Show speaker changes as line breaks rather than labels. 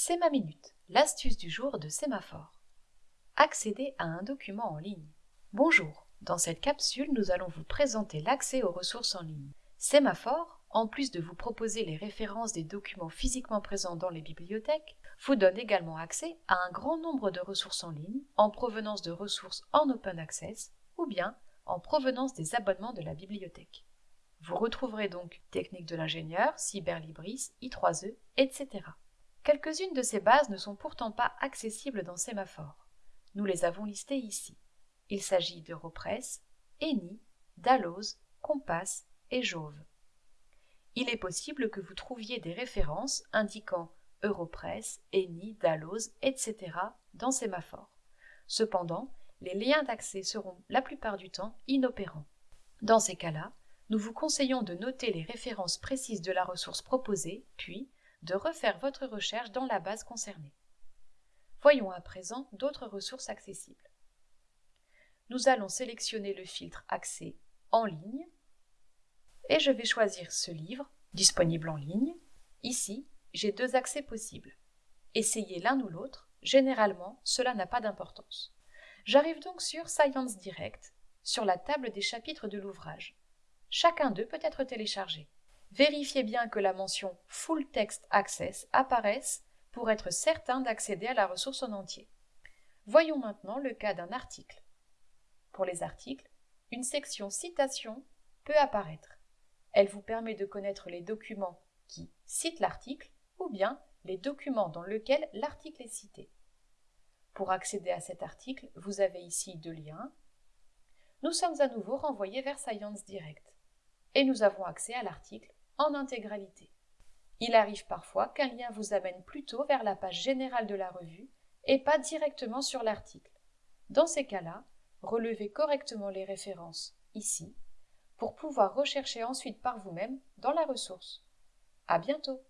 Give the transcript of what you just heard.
C'est ma minute, l'astuce du jour de Sémaphore. Accéder à un document en ligne. Bonjour, dans cette capsule, nous allons vous présenter l'accès aux ressources en ligne. Sémaphore, en plus de vous proposer les références des documents physiquement présents dans les bibliothèques, vous donne également accès à un grand nombre de ressources en ligne en provenance de ressources en open access ou bien en provenance des abonnements de la bibliothèque. Vous retrouverez donc techniques de l'ingénieur, Cyberlibris, I3E, etc. Quelques-unes de ces bases ne sont pourtant pas accessibles dans Sémaphore. Nous les avons listées ici. Il s'agit d'Europress, Eni, Dalloz, Compass et Jove. Il est possible que vous trouviez des références indiquant Europress, Eni, Dalloz, etc. dans Sémaphore. Cependant, les liens d'accès seront la plupart du temps inopérants. Dans ces cas-là, nous vous conseillons de noter les références précises de la ressource proposée, puis de refaire votre recherche dans la base concernée. Voyons à présent d'autres ressources accessibles. Nous allons sélectionner le filtre Accès en ligne et je vais choisir ce livre disponible en ligne. Ici, j'ai deux accès possibles. Essayez l'un ou l'autre, généralement cela n'a pas d'importance. J'arrive donc sur Science Direct, sur la table des chapitres de l'ouvrage. Chacun d'eux peut être téléchargé. Vérifiez bien que la mention Full Text Access apparaisse pour être certain d'accéder à la ressource en entier. Voyons maintenant le cas d'un article. Pour les articles, une section citation peut apparaître. Elle vous permet de connaître les documents qui citent l'article ou bien les documents dans lesquels l'article est cité. Pour accéder à cet article, vous avez ici deux liens. Nous sommes à nouveau renvoyés vers Science Direct et nous avons accès à l'article en intégralité. Il arrive parfois qu'un lien vous amène plutôt vers la page générale de la revue et pas directement sur l'article. Dans ces cas-là, relevez correctement les références ici pour pouvoir rechercher ensuite par vous-même dans la ressource. À bientôt!